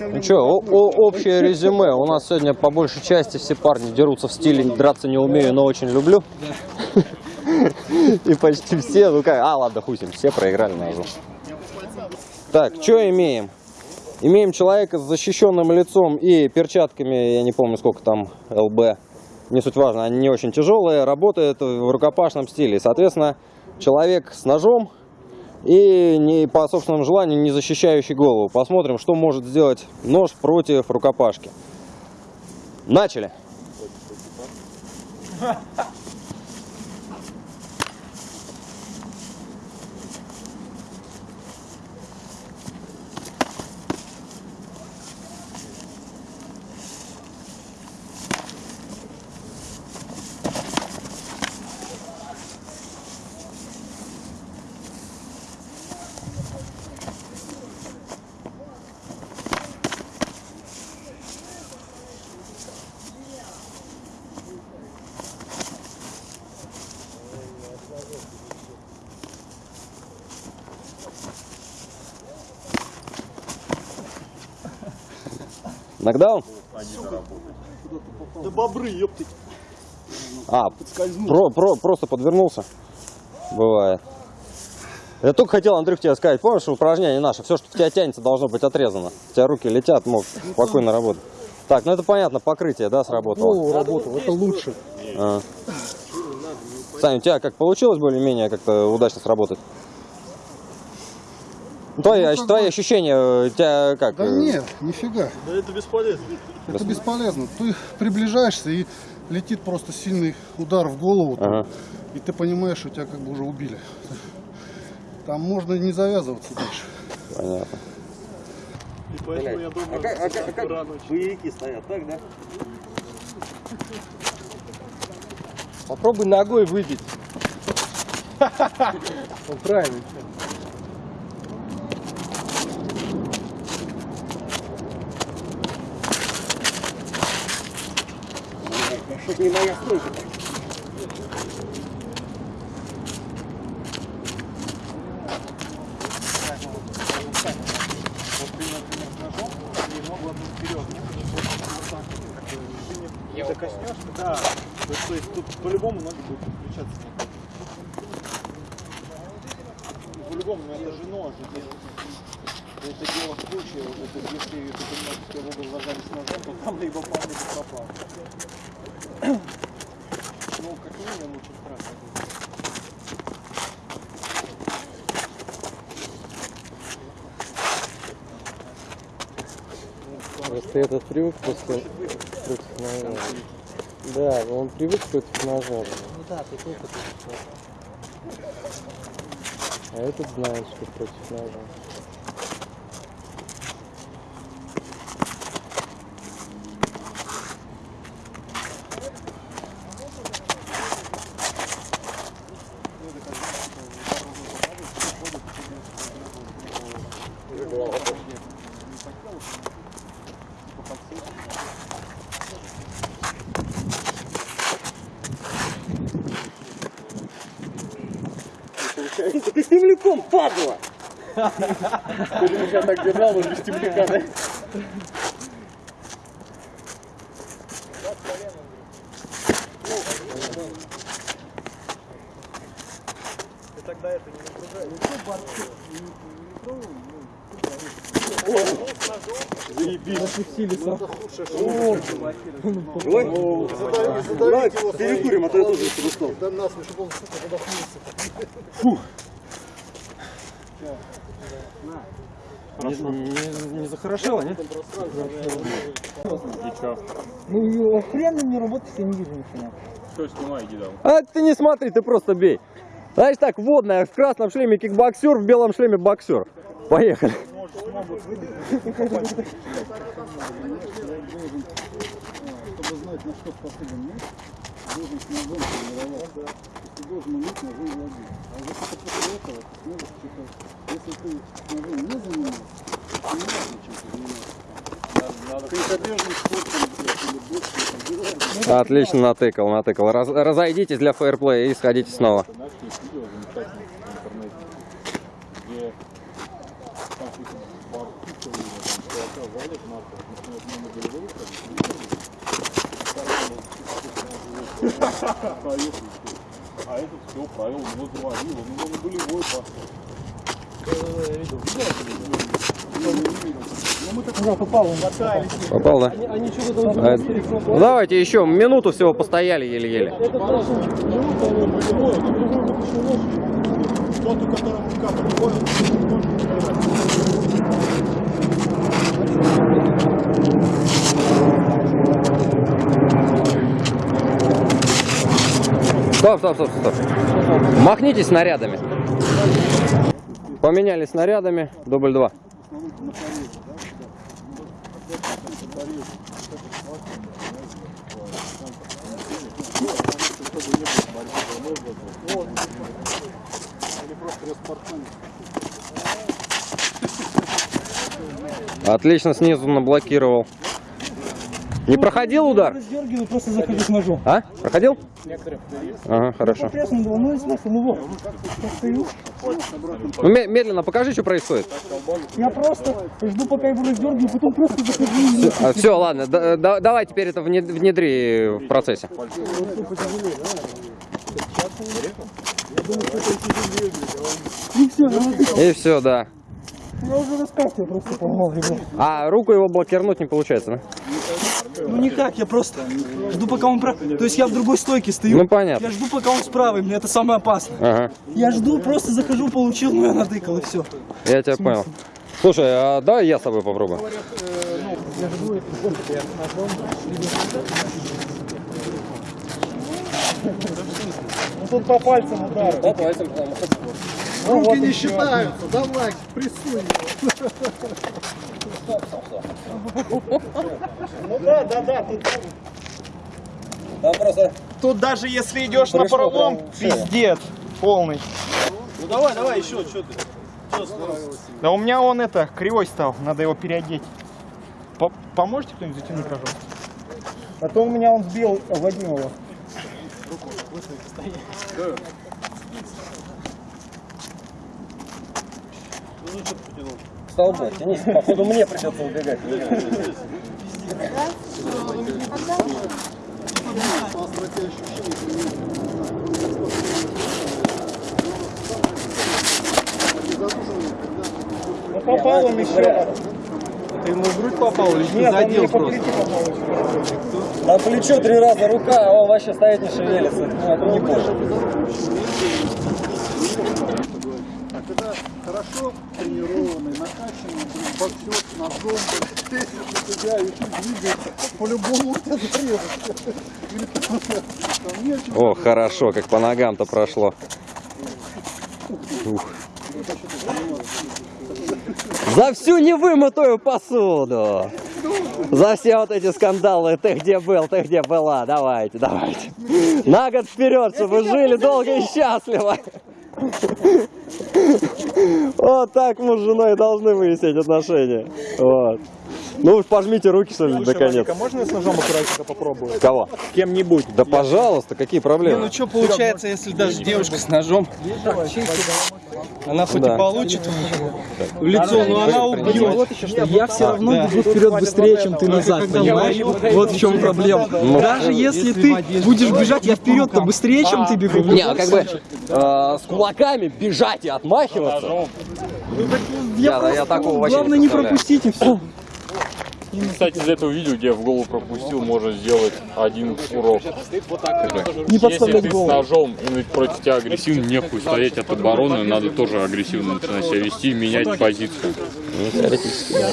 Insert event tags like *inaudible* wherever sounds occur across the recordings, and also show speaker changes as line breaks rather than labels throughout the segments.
Ну что, общее резюме. У нас сегодня по большей части все парни дерутся в стиле драться не умею, но очень люблю. И почти все, ну как, а ладно, ним, все проиграли ножу. Так, что имеем? Имеем человека с защищенным лицом и перчатками, я не помню сколько там ЛБ, не суть важно, они не очень тяжелые, работает в рукопашном стиле. Соответственно, человек с ножом и не по собственному желанию не защищающий голову. Посмотрим, что может сделать нож против рукопашки. Начали. *laughs* Нокдаун?
Да бобры, ёптать.
А, про, про, просто подвернулся. Бывает. Я только хотел, Андрюх, тебе сказать, помнишь, упражнение наше, все, что в тебя тянется, должно быть отрезано. У тебя руки летят, мог спокойно работать. Так, ну это понятно, покрытие, да, сработало?
Ну, работал, это лучше.
А. Саня, у тебя как получилось более-менее как-то удачно сработать? Твои,
Ну, как
твои
бы-
ощущения, э, у тебя как?
Да
э,
нет, нифига.
Да это бесполезно.
Это бесполезно. Ты приближаешься и летит просто сильный удар в голову.
Ага.
И ты понимаешь, что тебя как бы уже убили. Там можно не завязываться дальше.
Понятно.
И поэтому я думаю, что рано очень.
боевики стоят, так, да?
Попробуй ногой выбить. Ну, правильно.
Что не моя стойка.
Коснешься, да. То есть, то есть тут по-любому ноги будут включаться. По-любому, но это же нож. Это, это дело в случае, вот это, если ты понимаешь, что в угол зажались ножом, то там либо пал, либо попал. Ну, как минимум, очень страшно.
Просто этот привык после против ножа. Да, он привык против ножа. Ну да, ты опыт. А этот знает, что против ножа.
Ты земляком, падла!
Ты меня так держал, он без темляка, да? Ты тогда это не нагружай.
Давай перекурим, а то я тоже устал.
Да нас, чтобы он сука, задохнулся.
Не, не захорошело, нет?
Ну, хрен не работает, я не вижу ничего.
А ты не смотри, ты просто бей. Знаешь так, водная, в красном шлеме кикбоксер, в белом шлеме боксер. Поехали.
Чтобы знать, на что способен меч, должен с ножом тренироваться. Ты должен уметь ножом владеть. А вот это после этого ты сможешь что-то... Если ты с ножом не занимаешься, то не важно, чем ты занимаешься. Конькобежным спортом, блядь, или боксом, там,
Отлично натыкал, натыкал. Раз- разойдитесь для фейерплея и сходите снова.
А этот все правил, его завалил, у него на болевой пошел.
Попал, да? А, ну, давайте еще минуту всего постояли еле-еле.
Тот, у которого рука приходит,
Стоп, стоп, стоп, стоп. Махните снарядами. Поменяли снарядами. Дубль два. Отлично снизу наблокировал. Не проходил удар?
Дергиваю, просто захожу с ножом.
А? Проходил? Ага, хорошо.
Пресно было, ну и смысл, ну
Ну, ме- медленно покажи, что происходит.
я просто жду, пока его раздергиваю, потом просто захожу.
все, ладно, да- да- давай теперь это вне- внедри в процессе.
И все,
все, да.
я уже раскаст, я просто поймал его.
А руку его блокировать не получается, да?
Ну никак, я просто жду, пока он прав. То есть я в другой стойке стою.
Ну понятно.
Я жду, пока он справа, мне это самое опасное.
Ага,
Я жду, просто захожу, получил, ну я натыкал и все.
я тебя понял. Слушай, а давай я с тобой попробую.
Тут по пальцам удар.
По пальцам,
Руки не считаются, давай, прессуй. Ну да, да, да, тут,
Там просто...
тут даже если идешь на
в
пиздец полный.
Ну давай, давай, еще, что ты?
Да у меня он это, кривой стал, надо его переодеть. По- Поможете кто-нибудь затянуть рожок? А то у меня он сбил Вадимова.
Столбы, тянись. Походу мне придется убегать.
Ну попал он еще. Ты ему в грудь попал или Нет, задел просто?
На плечо три раза рука, а он вообще стоит не шевелится. Ну, это не больше.
Хорошо тренированный, накачанный, блин, боксер с ножом, блин, на тебя и ты двигаешься, по-любому у тебя чем
О, хорошо, как по ногам-то прошло. Ух. За всю невымытую посуду. За все вот эти скандалы, ты где был, ты где была, давайте, давайте. На год вперед, чтобы жили долго и счастливо. Вот так мы с женой должны выяснить отношения. Вот. Ну уж пожмите руки, что ли, наконец.
можно с ножом аккуратненько попробую?
Кого?
Кем-нибудь.
Да пожалуйста, какие проблемы?
Ну что получается, если даже девушка с ножом, она хоть
Да.
и получит в лицо, но она убьет. Я все равно бегу вперед быстрее, чем ты назад, понимаешь? Вот в чем проблема. Даже если ты будешь бежать, я вперед-то быстрее, чем ты бегу.
Не, а как бы э, с кулаками бежать и отмахиваться. Я, я такого вообще
Главное
не
не пропустить и все.
Кстати, из этого видео, где я в голову пропустил, можно сделать один урок.
Не
Если ты с ножом и против тебя агрессивно, нехуй стоять от обороны, надо тоже агрессивно начинать себя вести и менять позицию.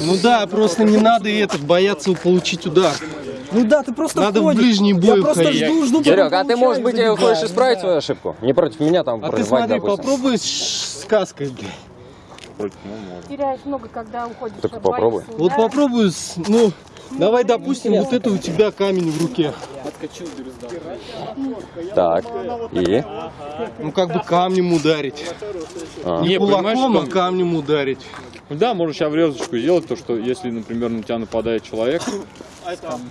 Ну да, просто не надо это бояться получить удар.
Ну да, ты просто
Надо в
входишь.
ближний бой
Я просто жду, жду,
Серег, а ты, может быть, хочешь исправить свою ошибку? Не против меня там
А ты смотри,
допустим.
попробуй с сказкой, блядь.
Ну, можно.
теряешь много, когда уходишь.
Так
от
попробуй.
боя,
Вот
да?
попробуй, ну, давай, допустим, вот это у тебя камень в руке.
Так, и?
Ну, как бы камнем ударить.
А.
Не кулаком, а камнем ударить.
Да, можно сейчас врезочку сделать, то что если, например, на тебя нападает человек,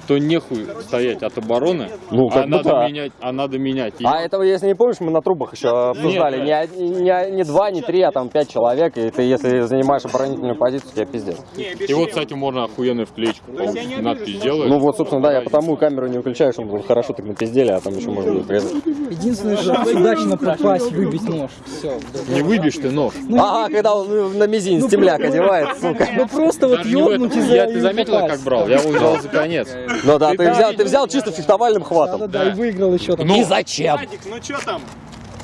то нехуй стоять от обороны,
Ну, как
а, надо
да.
менять, а надо менять. И
А это, если не помнишь, мы на трубах еще обсуждали. Не, од- не, не два, не три, а там пять человек. И ты, если занимаешь оборонительную позицию, тебе пиздец.
И вот, кстати, можно охуенную вклеечку. Надпись делаешь.
Ну вот, собственно, да, я потому камеру не выключаю, чтобы было хорошо так напиздели, а там еще можно будет резать.
Единственное, что удачно попасть, выбить нож. Все.
не выбьешь ты нож.
Ага, когда он ну, на мизинец темляк одевает, сука.
Ну просто вот
не
ёбнуть и
Я, ты заметила,
попасть.
как брал? Я его взял за конец.
Ну да, ты взял, ты взял чисто фехтовальным хватом.
Да-да-да, и выиграл еще там.
Ну,
И зачем?
Вадик, ну что там?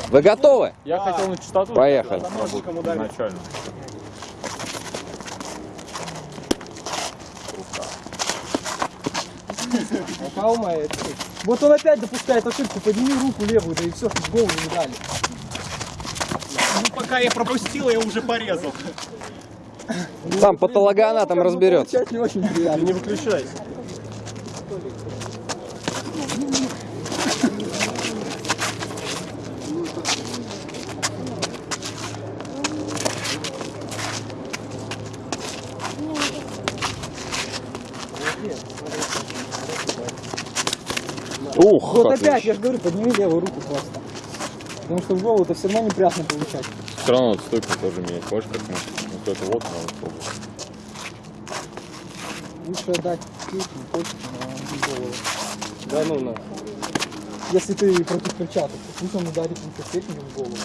Вы готовы?
я хотел на частоту.
Поехали.
Вот он опять допускает ошибку, подними руку левую, да и все, в голову не дали.
Ну, пока я пропустил, я уже порезал.
Там патологоанатом разберется.
Получать не.
Не выключайся.
Ух,
Вот
отлично.
опять, я же говорю, подними левую руку просто. Потому что в голову это все равно неприятно получать.
Все равно вот стойку тоже менять. Хочешь как мы? Вот это вот надо пробовать.
Лучше отдать кисть, не хочешь, на голову. Да ну на. Если ты против перчаток, то пусть он ударит инфектиком в голову.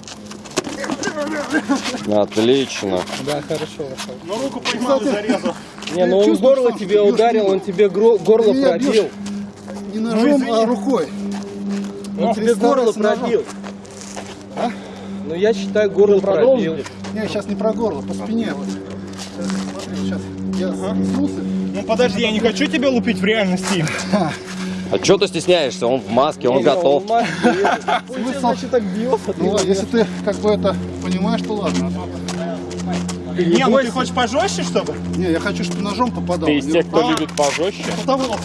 Отлично.
Да, хорошо, вошел.
Но руку поймал и зарезал.
Не, ну он горло тебе ударил, он тебе горло пробил.
Не ножом, а рукой.
Он тебе горло
представился ножом.
пробил. Ну я считаю, горло пробил.
Не, сейчас не про горло, по спине. Вот. Сейчас, смотри, сейчас. Я снулся.
Ну подожди, я не хочу тебя лупить в реальности. *laughs*
А что ты стесняешься? Он в маске, он готов. *laughs*
Смысл, значит, так бьет.
Ну, а если ты как бы это понимаешь, то ладно.
Не, ну ты хочешь пожестче, чтобы?
Не, я хочу, чтобы ножом попадал.
Ты из
Не
тех, кто
А.
любит пожестче?
Того.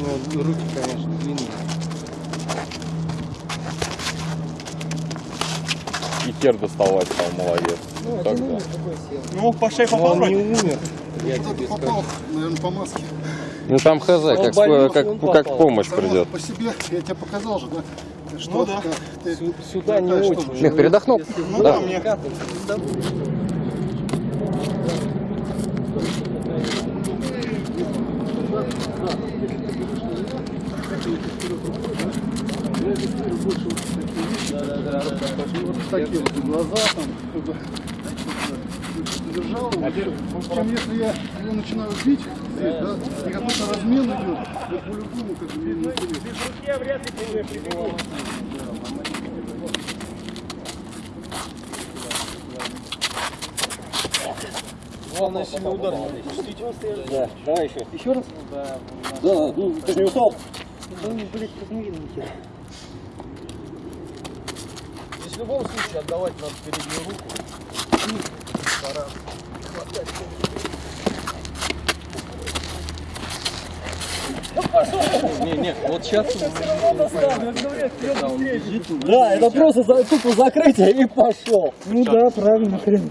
Ну, руки, конечно, длинные.
И тер доставать стал, молодец.
Ну,
Так,
один
да.
умер, такой сел.
Ну, по шее попал
он не
вроде.
умер, я
Кто-то
тебе скажу.
попал, наверное, по маске.
Ну там хз, как,
болел,
как, как помощь
Само
придет.
по себе, я тебе показал же, да? Что,
Ну да.
ты
Сюда не
привыкаешь,
очень.
Мих, передохнул?
Ну
Да.
да, мне.
Такие вот глаза там, как бы, держал. Чем если я его начинаю бить здесь, да, и какой-то размен идет, я по-любому как бы не интересно.
Главное, сильный удар не допустить.
Да, давай еще.
Еще раз?
Да, ну ты же не устал.
Да он, блядь, как не видно нихера. Здесь в любом случае отдавать надо переднюю руку. Не, не, вот сейчас
Да, это просто тупо закрытие и пошел.
Ну да, правильно, хрен.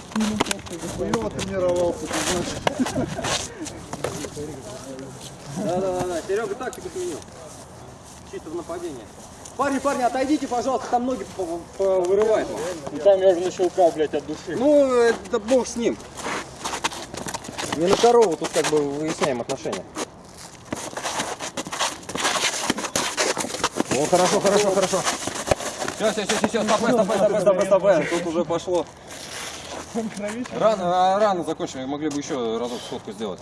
Хуёво тренировался, ты знаешь.
Да, да, да, да. Серега тактику сменил. Чисто в нападение. Парни, парни, отойдите, пожалуйста, там ноги вырывает. вам.
Там я уже на щелка, блядь, от души.
Ну, это бог с ним. Не на корову, тут как бы выясняем отношения. О, хорошо, хорошо, хорошо. Все, все, все, все, стопэ, стопэ, стопэ, стопэ, стопэ. Тут уже пошло. Рано, а, рано закончили, могли бы еще разок сходку сделать.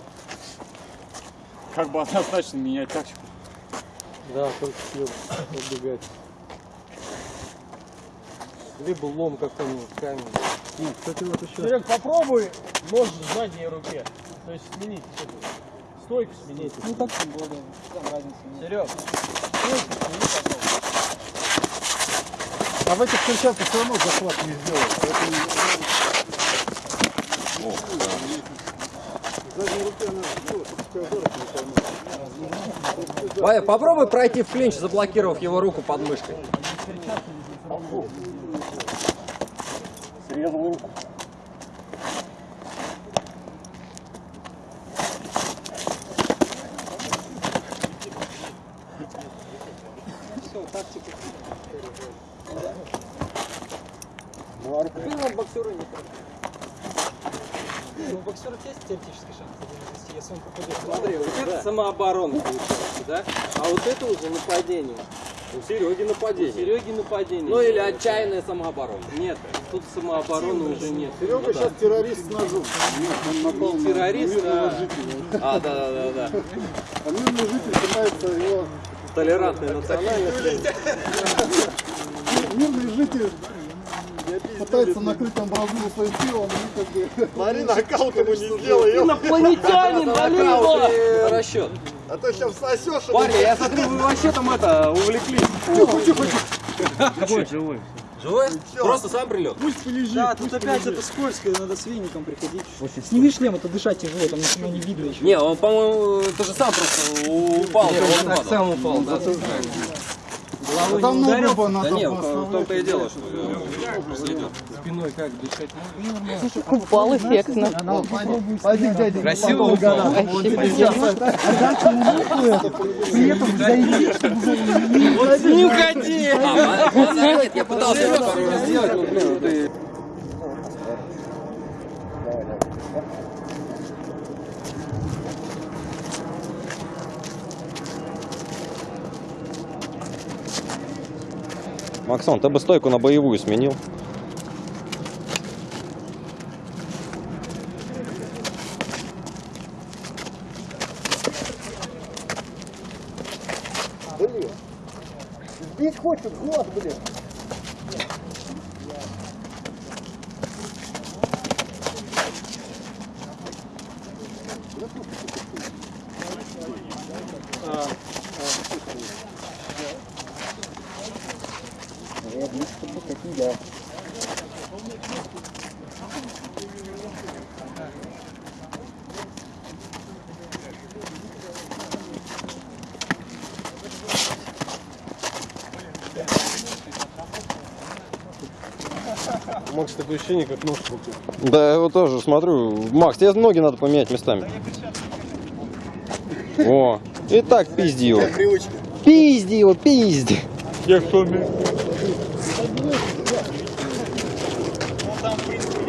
Как бы однозначно менять тактику.
Да, только съел убегать. Либо лом какой-нибудь, камень. Кстати, вот еще.
Серег, попробуй нож в задней руке. То есть сменить стойку сменить. Ну так тем более. Серег, стойку смени попробуй.
А в этих перчатках все равно захват не сделаешь. Поэтому
Ваня, попробуй пройти в клинч, заблокировав его руку под мышкой.
Ну, у боксера есть теоретический шанс, если он попадет.
Смотри, вот это самооборона получается, да? А вот это уже нападение.
У Сереги
У
нападение.
Сереги нападение.
Ну или отчаянная самооборона.
Нет, тут самообороны уже нет.
Серега сейчас террорист с ножом. Он напал на
террорист,
мирного
а-
жителя.
А, да, да, да, да.
А мирный житель пытается его...
Толерантная национальность.
Мирный житель пытается накрыть амбразуру своим телом, и как бы...
Смотри, нокаут ему не сделай.
Инопланетянин, налево!
Расчет.
а то сейчас сосешь.
Парни, я смотрю, вы вообще там это, увлеклись.
живой.
Живой? Просто сам прилет.
Да, тут опять это скользко, надо с веником приходить. Сними шлем, это дышать тяжело, там ничего не видно еще.
Не, он, по-моему, ты же сам просто упал.
Он так сам упал, да?
А там на оба
Да
надо
не, в
поставить.
том-то и дело, что.
Спиной как дышать?
Упал эффектно.
Пойди, дядя,
Красиво упал.
Не уходи! А, нет, я пытался это сделать, но, блин, ты... Максон, ты бы стойку на боевую сменил.
Здесь хочет глаз, блин.
Макс, такое ощущение, как нож в руке.
Да, я вот тоже смотрю. Макс, тебе ноги надо поменять местами. О, и так пизди его. Пизди его, пизди.
Я кто мне?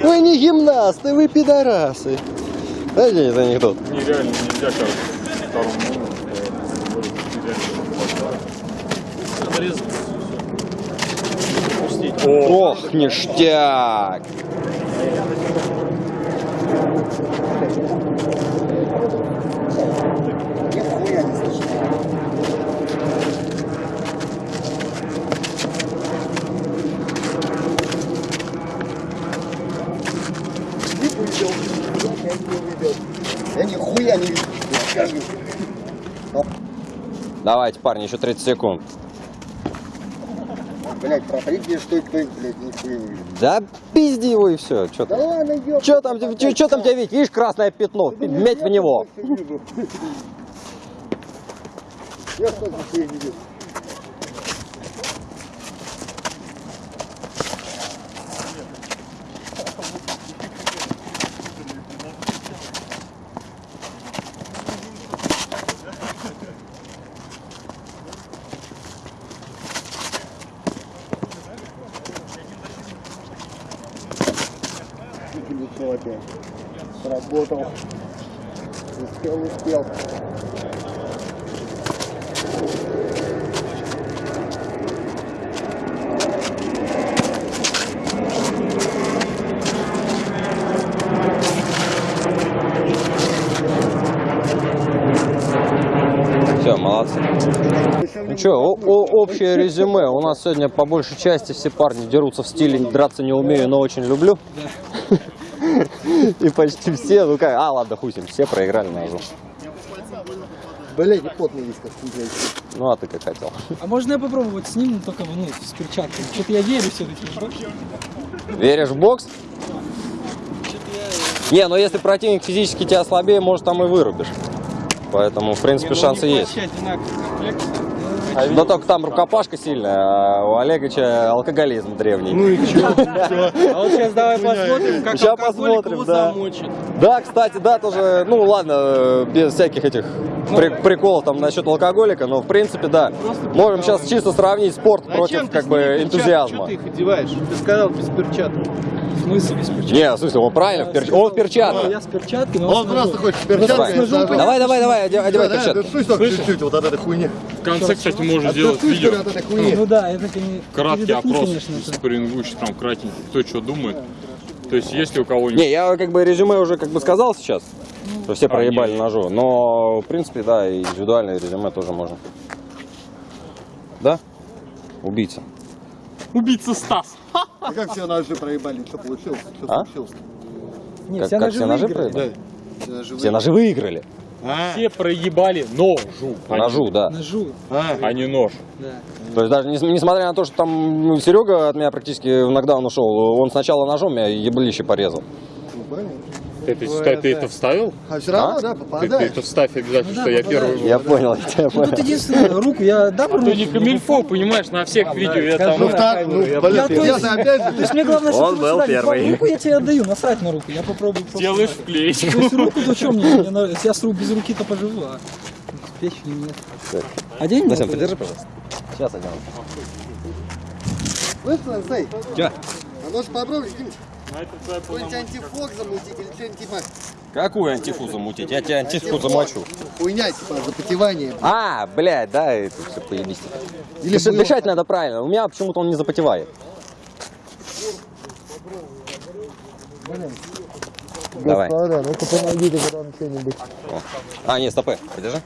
Вы не гимнасты, вы пидорасы. Знаете этот анекдот?
Нереально нельзя, кажется, второму номеру.
Ох, ништяк.
Я нихуя не вижу.
Давайте, парни, еще 30 секунд.
Блять, мне что блядь, нихуя не вижу.
Да пизди его и все. Че
Да ладно, ёб.
Че там, че, че там тебя видеть? Видишь красное пятно? Медь в него.
Я сколько тебе видел. работал. Успел, успел.
Все, молодцы. Ну что, общее резюме. У нас сегодня по большей части все парни дерутся в стиле «драться не умею, но очень люблю». И почти все, ну как, а ладно, ним, все проиграли на ножу.
Блядь, и потный блядь.
Ну а ты как хотел.
А можно я попробовать с ним, но только ну, с перчатками? Что-то я верю все-таки.
Веришь в бокс? Не, но если противник физически тебя слабее, может там и вырубишь. Поэтому, в принципе, шансы есть. Но только там рукопашка сильная, а у Олеговича алкоголизм древний.
Ну и чё? *laughs* А вот сейчас давай посмотрим, как алкоголик
посмотрим,
его
да.
замочит.
Да, кстати, да, тоже, ну ладно, без всяких этих при- приколов там насчет алкоголика, но в принципе, да. Можем сейчас чисто сравнить спорт
Зачем
против как бы энтузиазма.
ты их одеваешь? Ты сказал без перчаток.
В смысле без перчатки?
Не, в смысле, он правильно, в перч- он в перчатках.
Я с перчатками,
Он просто хочет
с ножом
Давай, давай, давай, оде- одевай перчатки.
чуть-чуть вот от этой хуйни.
В конце, кстати, можно
А
сделать видео.
от этой хуйни.
Ну да, это не...
Краткий опрос спаррингующий, там кратенький, кто что думает. То есть, если у кого-нибудь
Не, я как бы резюме уже как бы сказал сейчас, что все проебали
не.
ножу, но в принципе, да, индивидуальное резюме тоже можно. Да? Убийца.
Убийца Стас.
А как все ножи проебали? Что получилось? Что
А?
случилось?
Не,
Как,
все
как
ножи
все ножи
выиграли.
проебали?
Все ножи
Все ножи выиграли.
Все проебали ножу, а
Ножу, да.
Ножу,
а не нож.
да.
То есть даже нес- несмотря на то, что там ну, Серега от меня практически в нокдаун ушел, он сначала ножом меня еблище порезал.
Ты, ты, ты- ты это вставил?
А все равно,
А?
да,
Ты, ты
попадаешь.
это вставь обязательно,
Ну
что
да,
я первый.
Я понял, я тебя
Ну тут
понял.
единственное, руку я дам руку.
Ты не камильфо, понимаешь, на всех видео я там...
Ну, так, ну, блин,
Я то
я
есть- То мне главное, чтобы
Он
ты
был первый.
Руку я тебе отдаю, насрать на руку. Я попробую просто.
Делаешь вклеить.
То есть руку, то что мне? Я с рук без руки-то поживу, а печени нет. Одень
Насим,
вот это.
подержи, пожалуйста. Сейчас одену.
слышно, Зей?
Чё?
А может попробовать где-нибудь какой-нибудь антифок замутить или типа
Какую антифу замутить? Я тебе антифу замочу.
хуйня, типа запотевание.
А, блядь, да, это все поебись.
Или
Дышать,
было.
дышать надо правильно. У меня почему-то он не запотевает. Давай.
Господа, ну-ка помогите нам что-нибудь.
А, нет, стопы. Подержи.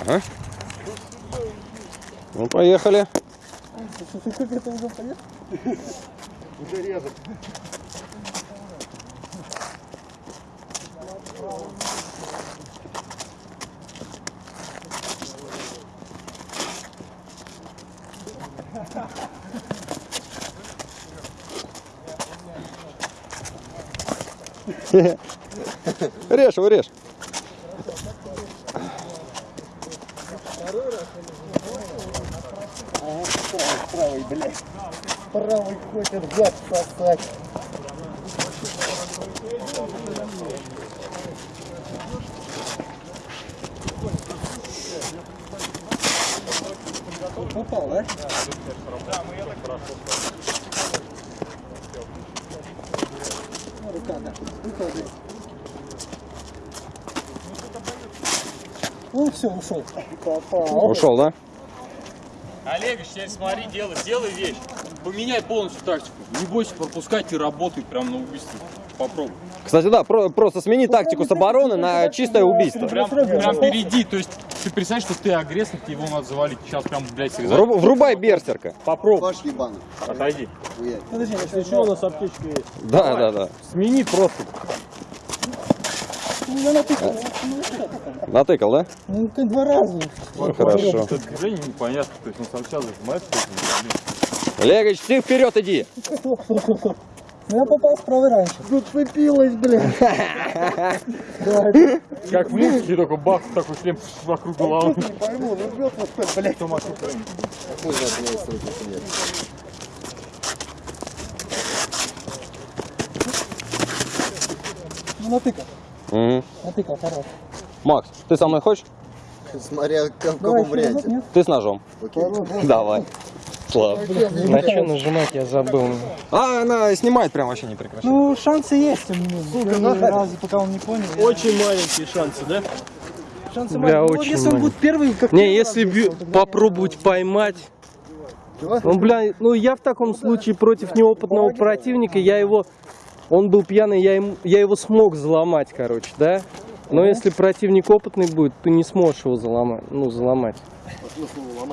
Ага. Ну, поехали. *laughs* Режь его, режь.
Правый хочет зад сосать.
Попал, да? Ну, Рука, да. Рука, да. Ну все, ушел.
Ушел, да?
Олег, теперь смотри, делай, делай вещь. Поменяй полностью тактику. Не бойся пропускать и работай прям на убийство. Попробуй.
Кстати, да, про- просто смени тактику с обороны на чистое убийство.
Прям, прям впереди. То есть ты представляешь, что ты агрессор, тебе его надо завалить. Сейчас прям, блядь, срезать.
Вруб- Врубай берсерка.
Попробуй.
Ваш ебаный.
Отойди.
Подожди, если что, у нас аптечка есть.
Да, да, да.
Смени просто.
Натыкал, да?
Ну, ты два раза.
Ну, хорошо.
Движение непонятно. То есть он сначала зажимается,
Олегович, ты вперед иди.
Ну, я попал с правой раньше.
Зацепилась, блядь. *laughs*
как в музыке, только бах, такой шлем вокруг головы.
Не пойму, ну жмет вот так, блядь.
Ну, натыкал.
Мгм.
Натыкал, хорош.
Макс, ты со мной хочешь?
Смотря как в каком варианте.
Ты с ножом.
На
Давай. Слав.
что нажимать, я забыл.
А, она снимает прям вообще не прекращает.
Ну, шансы есть у меня. Первый раз, пока он не понял. я-
Очень маленькие шансы, да?
Шансы
Бля,
маленькие. Ну,
очень
если он будет первый, как
Не, если
раз
бью- попробовать поймать. Ну, бля, ну я в таком случае против неопытного противника, я его он был пьяный, я, ему, я его смог заломать, короче, да? Но если противник опытный будет, ты не сможешь его заломать. Ну, заломать.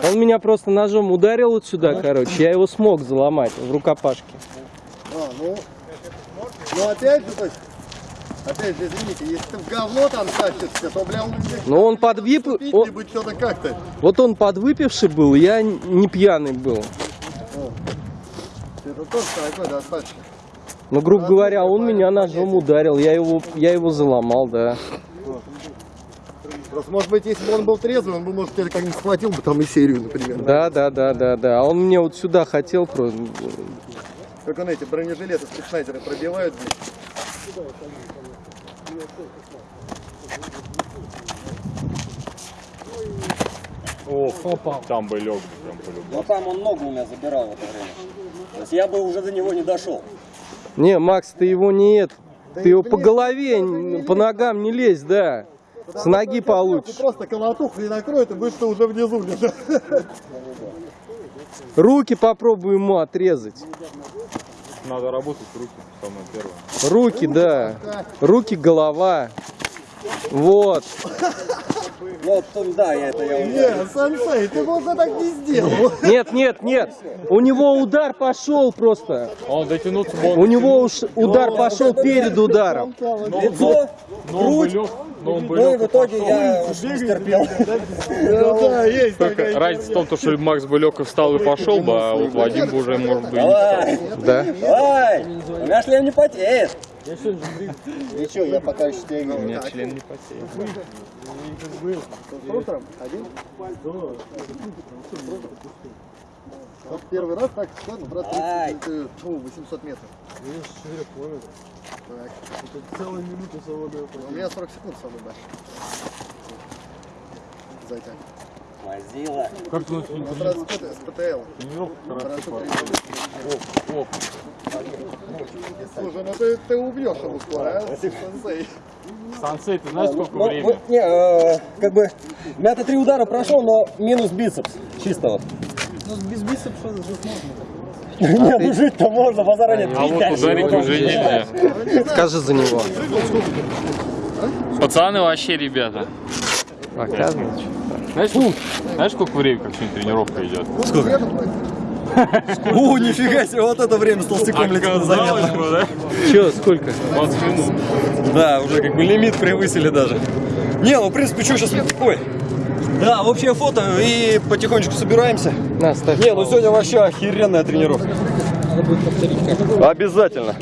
Он меня просто ножом ударил вот сюда, короче, я его смог заломать в рукопашке.
А, ну, ну опять же, то есть, опять же, извините, если ты в говно там тащишься, то, бля, он
Но он подвип... он-
что-то как-то.
Вот он подвыпивший был, я не пьяный был.
Это тоже такой достаточно.
Ну, грубо говоря, он меня ножом ударил, я его, я его заломал, да.
Просто, может быть, если бы он был трезвый, он бы, может, тебя как-нибудь схватил бы там и серию, например.
Да, да, да, да, да. А он мне вот сюда хотел просто.
Как он эти бронежилеты спецнайзеры пробивают, блядь.
Там бы лег, прям по-любому.
Но там он ногу у меня забирал в это время. То есть я бы уже до него не дошел.
Не, Макс, ты его не это. Ты его по голове, н- по ногам не лезь, да. С ноги получишь.
просто колотуху не накроет, и будешь ты уже внизу.
Руки попробуй ему отрезать.
Надо работать руки, самое первое.
Руки, да. Руки, голова. Вот.
Ну, да, я это я уже.
Не, сенсей, ты бы уже так не сделал.
Нет, нет, нет. У него удар пошел просто.
Он дотянуться бы,
У него уж удар пошел перед ударом.
Лицо,
он
грудь,
он бы
ну и в итоге я стерпел.
Да, есть такая
разница в том, то, что Макс бы лег и встал и пошел бы, а вот Вадим бы уже, может быть, не
Давай,
Да.
давай, у меня шлем не потеет. *laughs* Ничего, я пока еще тебя
У меня член не потеет.
Утром один? Вот первый раз так, ладно, брат, 30,
Ай.
это, фу, 800 метров. Так.
Целая минута свободная.
У меня 40 секунд самый большой. Затяг.
Мазила.
Как ты нас
Вот раз с ПТ- с ПТЛ. Парашют тренировки. Слушай, ну ты, ты убьешь его скоро, а? Сенсей.
Сансей, ты знаешь, сколько
Ну,
времени?
вот, не, э, как бы, меня-то три удара прошел, но минус бицепс чистого.
Ну, без бицепса жить можно.
Не, ну жить-то можно, базара нет.
А вот ударить уже нельзя.
Скажи за него.
Пацаны вообще, ребята.
Оказывается.
Знаешь, сколько- знаешь, сколько времени, как сегодня тренировка идет?
У, нифига себе, вот это время с толстяком летит
да?
Че, сколько?
20 минут.
Да, уже как бы лимит превысили даже. Не, ну в принципе, что сейчас... Ой. Да, общее фото и потихонечку собираемся.
На, ставь.
Не, ну сегодня вообще охеренная тренировка. Обязательно.